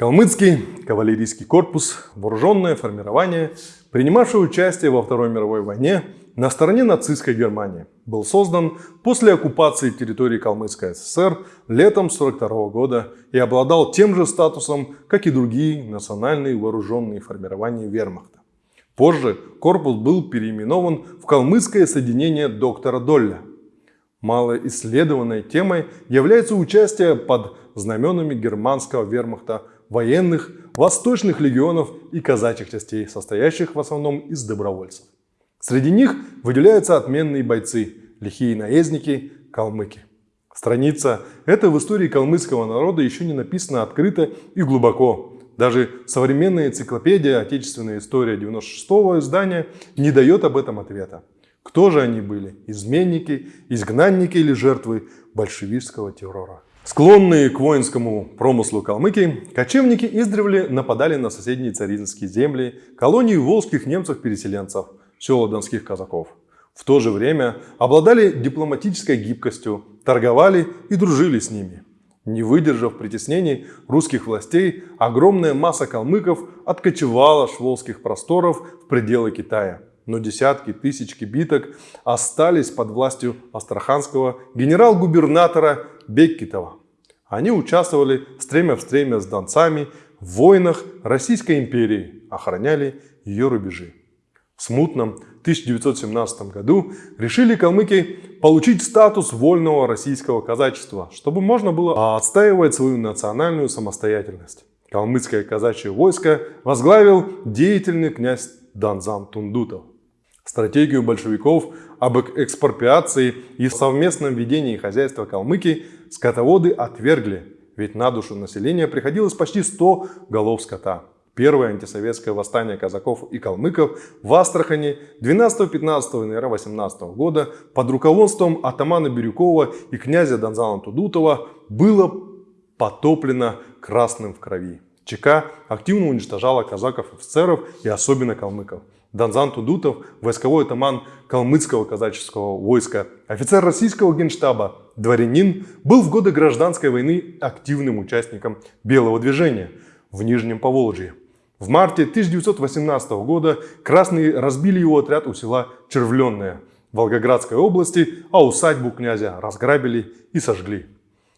Калмыцкий кавалерийский корпус – вооруженное формирование, принимавшее участие во Второй мировой войне на стороне нацистской Германии. Был создан после оккупации территории Калмыцкой ССР летом 1942 года и обладал тем же статусом, как и другие национальные вооруженные формирования вермахта. Позже корпус был переименован в Калмыцкое соединение доктора Долля. Малоисследованной темой является участие под знаменами германского вермахта военных, восточных легионов и казачьих частей, состоящих в основном из добровольцев. Среди них выделяются отменные бойцы, лихие наездники, калмыки. Страница эта в истории калмыцкого народа еще не написана открыто и глубоко. Даже современная энциклопедия «Отечественная история» 96-го издания не дает об этом ответа. Кто же они были? Изменники, изгнанники или жертвы большевистского террора? Склонные к воинскому промыслу калмыки, кочевники издревле нападали на соседние царинские земли, колонии волжских немцев-переселенцев, села донских казаков. В то же время обладали дипломатической гибкостью, торговали и дружили с ними. Не выдержав притеснений русских властей, огромная масса калмыков откочевала с волжских просторов в пределы Китая. Но десятки тысяч кибиток остались под властью астраханского генерал-губернатора Беккитова. Они участвовали стремя в стремя с донцами в войнах Российской империи, охраняли ее рубежи. В смутном 1917 году решили калмыки получить статус вольного российского казачества, чтобы можно было отстаивать свою национальную самостоятельность. Калмыцкое казачье войско возглавил деятельный князь Данзан Тундутов. Стратегию большевиков об экспроприации и совместном ведении хозяйства Калмыки скотоводы отвергли, ведь на душу населения приходилось почти 100 голов скота. Первое антисоветское восстание казаков и калмыков в Астрахани 12-15 января 18 года под руководством атамана Бирюкова и князя Донзана Тудутова было потоплено красным в крови. ЧК активно уничтожала казаков-офицеров и особенно калмыков. Донзан Тудутов, войсковой атаман калмыцкого казаческого войска, офицер российского генштаба, дворянин, был в годы гражданской войны активным участником Белого движения в Нижнем Поволжье. В марте 1918 года красные разбили его отряд у села Червленное Волгоградской области, а усадьбу князя разграбили и сожгли.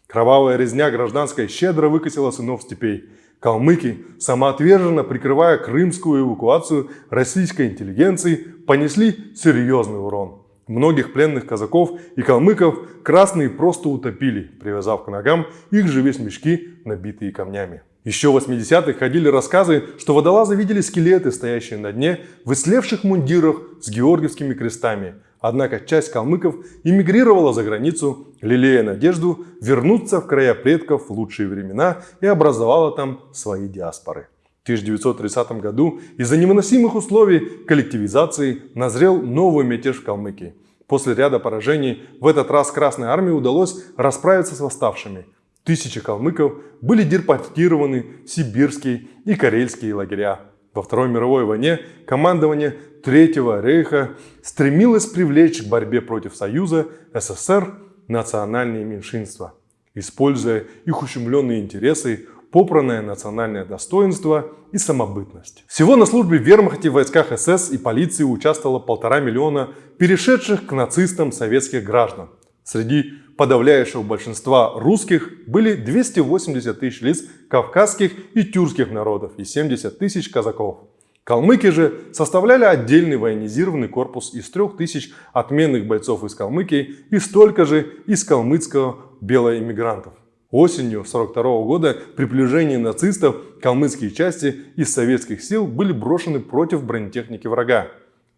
Кровавая резня гражданской щедро выкосила сынов степей. Калмыки, самоотверженно прикрывая крымскую эвакуацию российской интеллигенции, понесли серьезный урон. Многих пленных казаков и калмыков красные просто утопили, привязав к ногам их же весь мешки, набитые камнями. Еще в 80-х ходили рассказы, что водолазы видели скелеты, стоящие на дне, в ислевших мундирах с георгиевскими крестами, Однако часть калмыков эмигрировала за границу, лелея надежду вернуться в края предков в лучшие времена и образовала там свои диаспоры. В 1930 году из-за невыносимых условий коллективизации назрел новый мятеж в Калмыкии. После ряда поражений в этот раз Красной Армии удалось расправиться с восставшими. Тысячи калмыков были депортированы в сибирские и карельские лагеря. Во Второй мировой войне командование Третьего рейха стремилось привлечь к борьбе против Союза СССР национальные меньшинства, используя их ущемленные интересы, попранное национальное достоинство и самобытность. Всего на службе в вермахте, войсках СС и полиции участвовало полтора миллиона перешедших к нацистам советских граждан. Среди подавляющего большинства русских были 280 тысяч лиц кавказских и тюркских народов и 70 тысяч казаков. Калмыки же составляли отдельный военизированный корпус из трех тысяч отменных бойцов из Калмыкии и столько же из калмыцкого белоэмигрантов. Осенью 1942 года при приближении нацистов калмыцкие части из советских сил были брошены против бронетехники врага.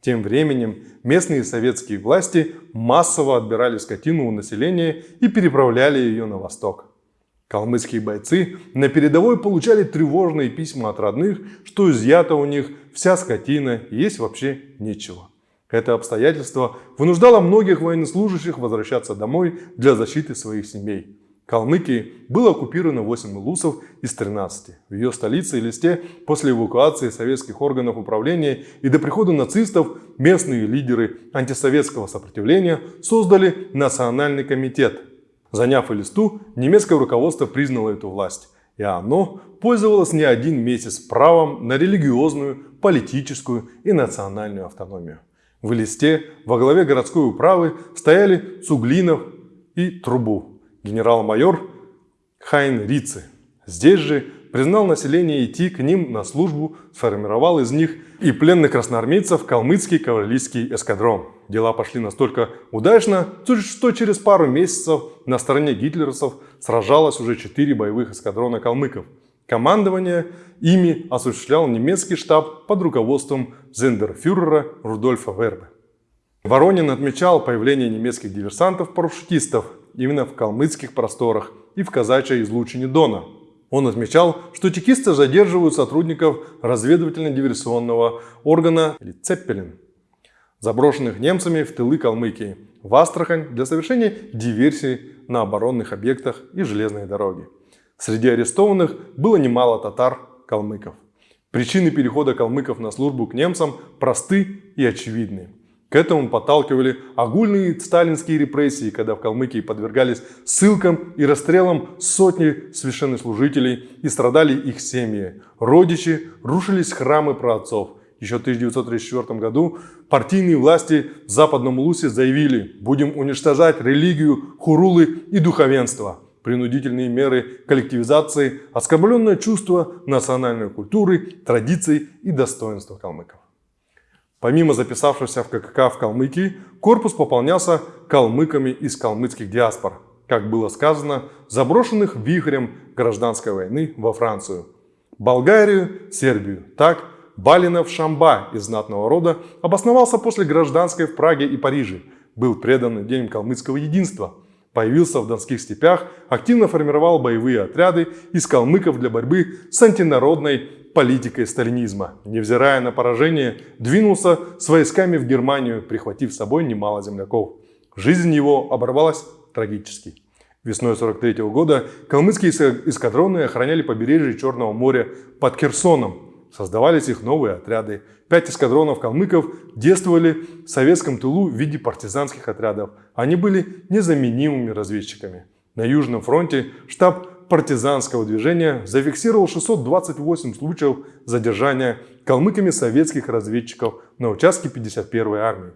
Тем временем местные советские власти массово отбирали скотину у населения и переправляли ее на восток. Калмыцкие бойцы на передовой получали тревожные письма от родных, что изъято у них вся скотина и есть вообще нечего. Это обстоятельство вынуждало многих военнослужащих возвращаться домой для защиты своих семей. Калмыкии было оккупировано 8 улусов из 13. В ее столице Элисте после эвакуации советских органов управления и до прихода нацистов местные лидеры антисоветского сопротивления создали Национальный комитет. Заняв Элисту, немецкое руководство признало эту власть. и оно пользовалось не один месяц правом на религиозную, политическую и национальную автономию. В Элисте во главе городской управы стояли Цуглинов и Трубу, генерал-майор Хайн Рицы. Здесь же признал население идти к ним на службу, сформировал из них и пленных красноармейцев калмыцкий кавалерийский эскадрон. Дела пошли настолько удачно, что через пару месяцев на стороне гитлеровцев сражалось уже четыре боевых эскадрона калмыков. Командование ими осуществлял немецкий штаб под руководством зендерфюрера Рудольфа Вербе. Воронин отмечал появление немецких диверсантов-парашютистов именно в калмыцких просторах и в казачьей излучине Дона – он отмечал, что чекисты задерживают сотрудников разведывательно-диверсионного органа или Цеппелин, заброшенных немцами в тылы Калмыкии, в Астрахань для совершения диверсий на оборонных объектах и железной дороге. Среди арестованных было немало татар-калмыков. Причины перехода калмыков на службу к немцам просты и очевидны. К этому подталкивали огульные сталинские репрессии, когда в Калмыкии подвергались ссылкам и расстрелам сотни священнослужителей и страдали их семьи. Родичи, рушились храмы праотцов. Еще в 1934 году партийные власти в Западном Лусе заявили, будем уничтожать религию, хурулы и духовенство. Принудительные меры коллективизации, оскорбленное чувство национальной культуры, традиций и достоинства калмыков. Помимо записавшихся в ККК в Калмыкии, корпус пополнялся калмыками из калмыцких диаспор, как было сказано, заброшенных вихрем гражданской войны во Францию, Болгарию, Сербию. Так, Балинов Шамба из знатного рода обосновался после гражданской в Праге и Париже, был предан идеям калмыцкого единства, появился в донских степях, активно формировал боевые отряды из калмыков для борьбы с антинародной политикой сталинизма. Невзирая на поражение, двинулся с войсками в Германию, прихватив с собой немало земляков. Жизнь его оборвалась трагически. Весной 43 -го года калмыцкие эскадроны охраняли побережье Черного моря под Херсоном. Создавались их новые отряды. Пять эскадронов калмыков действовали в советском тылу в виде партизанских отрядов. Они были незаменимыми разведчиками. На Южном фронте штаб партизанского движения зафиксировал 628 случаев задержания калмыками советских разведчиков на участке 51-й армии.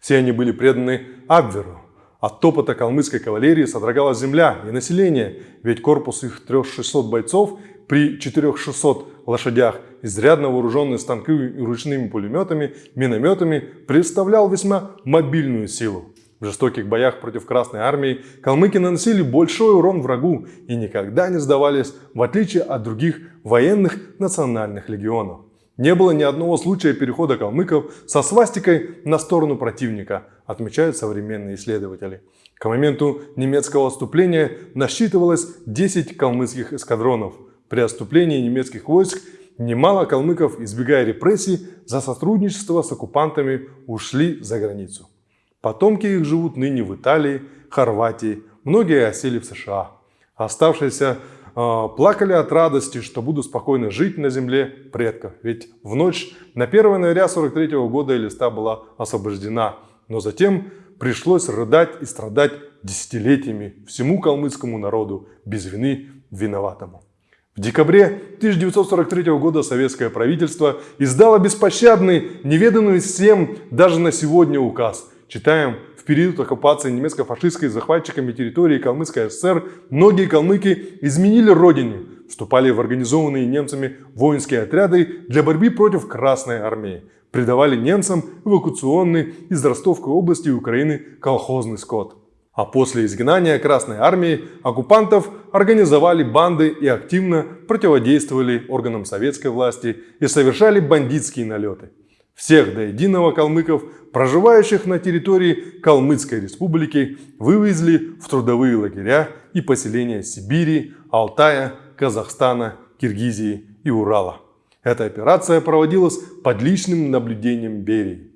Все они были преданы Абверу. От топота калмыцкой кавалерии содрогалась земля и население, ведь корпус их 3600 бойцов при 4600 лошадях, изрядно вооруженный станковыми и ручными пулеметами, минометами, представлял весьма мобильную силу. В жестоких боях против Красной Армии калмыки наносили большой урон врагу и никогда не сдавались, в отличие от других военных национальных легионов. Не было ни одного случая перехода калмыков со свастикой на сторону противника, отмечают современные исследователи. К моменту немецкого отступления насчитывалось 10 калмыцких эскадронов. При отступлении немецких войск немало калмыков, избегая репрессий за сотрудничество с оккупантами, ушли за границу. Потомки их живут ныне в Италии, Хорватии, многие осели в США. Оставшиеся э, плакали от радости, что буду спокойно жить на земле предков. Ведь в ночь на 1 января 43 года Элиста была освобождена. Но затем пришлось рыдать и страдать десятилетиями всему калмыцкому народу, без вины виноватому. В декабре 1943 года советское правительство издало беспощадный, неведанный всем даже на сегодня указ – Читаем, в период оккупации немецко-фашистской захватчиками территории Калмыцкой ССР многие калмыки изменили родине, вступали в организованные немцами воинские отряды для борьбы против Красной Армии, придавали немцам эвакуационный из Ростовской области Украины колхозный скот. А после изгнания Красной Армии оккупантов организовали банды и активно противодействовали органам советской власти и совершали бандитские налеты. Всех до единого калмыков, проживающих на территории Калмыцкой республики, вывезли в трудовые лагеря и поселения Сибири, Алтая, Казахстана, Киргизии и Урала. Эта операция проводилась под личным наблюдением Берии.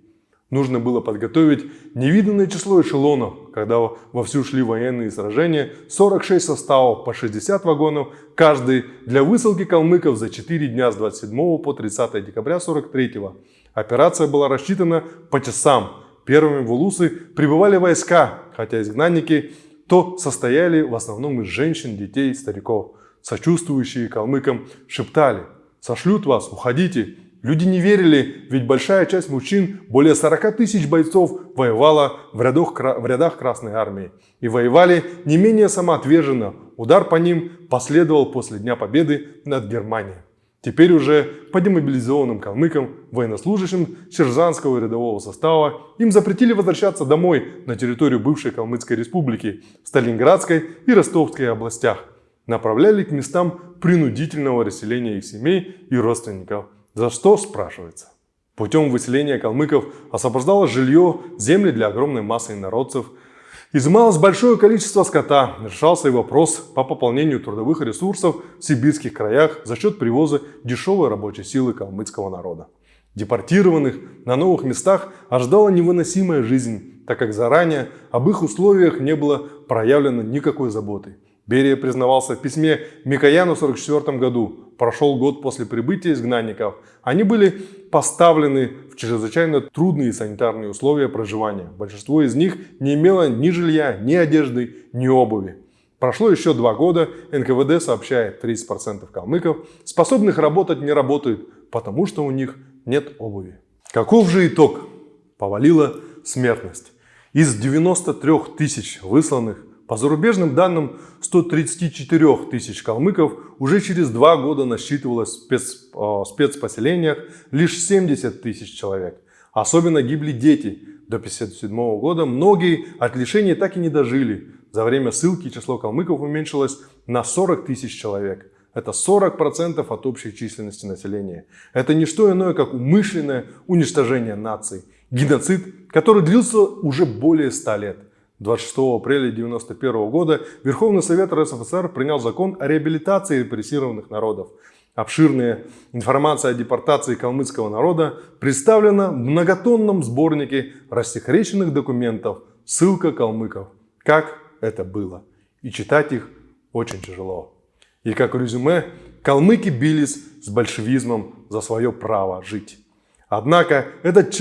Нужно было подготовить невиданное число эшелонов, когда вовсю шли военные сражения, 46 составов по 60 вагонов, каждый для высылки калмыков за 4 дня с 27 по 30 декабря 43 года. Операция была рассчитана по часам. Первыми в Улусы прибывали войска, хотя изгнанники то состояли в основном из женщин, детей стариков. Сочувствующие калмыкам шептали «Сошлют вас, уходите!» Люди не верили, ведь большая часть мужчин, более 40 тысяч бойцов, воевала в рядах, в рядах Красной Армии. И воевали не менее самоотверженно. Удар по ним последовал после Дня Победы над Германией. Теперь уже по демобилизованным калмыкам, военнослужащим сержантского и рядового состава, им запретили возвращаться домой на территорию бывшей Калмыцкой республики, Сталинградской и Ростовской областях. Направляли к местам принудительного расселения их семей и родственников. За что, спрашивается? Путем выселения калмыков освобождалось жилье, земли для огромной массы инородцев – Изымалось большое количество скота, решался и вопрос по пополнению трудовых ресурсов в сибирских краях за счет привоза дешевой рабочей силы калмыцкого народа. Депортированных на новых местах ожидала невыносимая жизнь, так как заранее об их условиях не было проявлено никакой заботы. Берия признавался в письме Микояну в 1944 году. Прошел год после прибытия изгнанников. Они были поставлены в чрезвычайно трудные санитарные условия проживания. Большинство из них не имело ни жилья, ни одежды, ни обуви. Прошло еще два года, НКВД сообщает, 30% калмыков, способных работать, не работают, потому что у них нет обуви. Каков же итог? Повалила смертность. Из 93 тысяч высланных по зарубежным данным, 134 тысяч калмыков уже через два года насчитывалось в спец, э, спецпоселениях лишь 70 тысяч человек. Особенно гибли дети. До 1957 года многие от лишения так и не дожили. За время ссылки число калмыков уменьшилось на 40 тысяч человек. Это 40% от общей численности населения. Это не что иное, как умышленное уничтожение наций. Геноцид, который длился уже более 100 лет. 26 апреля 1991 года Верховный Совет РСФСР принял закон о реабилитации репрессированных народов. Обширная информация о депортации калмыцкого народа представлена в многотонном сборнике рассекреченных документов «Ссылка калмыков. Как это было». И читать их очень тяжело. И как резюме, калмыки бились с большевизмом за свое право жить. Однако этот э,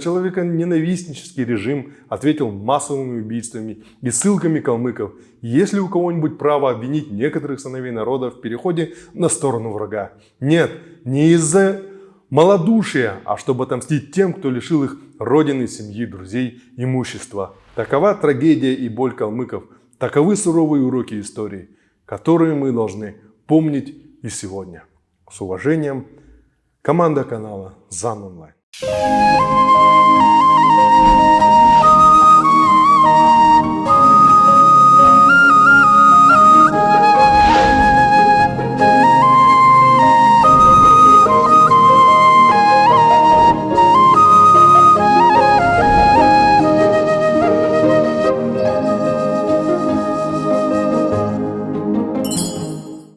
человеконенавистнический режим ответил массовыми убийствами и ссылками калмыков. Есть ли у кого-нибудь право обвинить некоторых сыновей народа в переходе на сторону врага? Нет, не из-за малодушия, а чтобы отомстить тем, кто лишил их родины, семьи, друзей, имущества. Такова трагедия и боль калмыков. Таковы суровые уроки истории, которые мы должны помнить и сегодня. С уважением, Команда канала ЗАН Онлайн.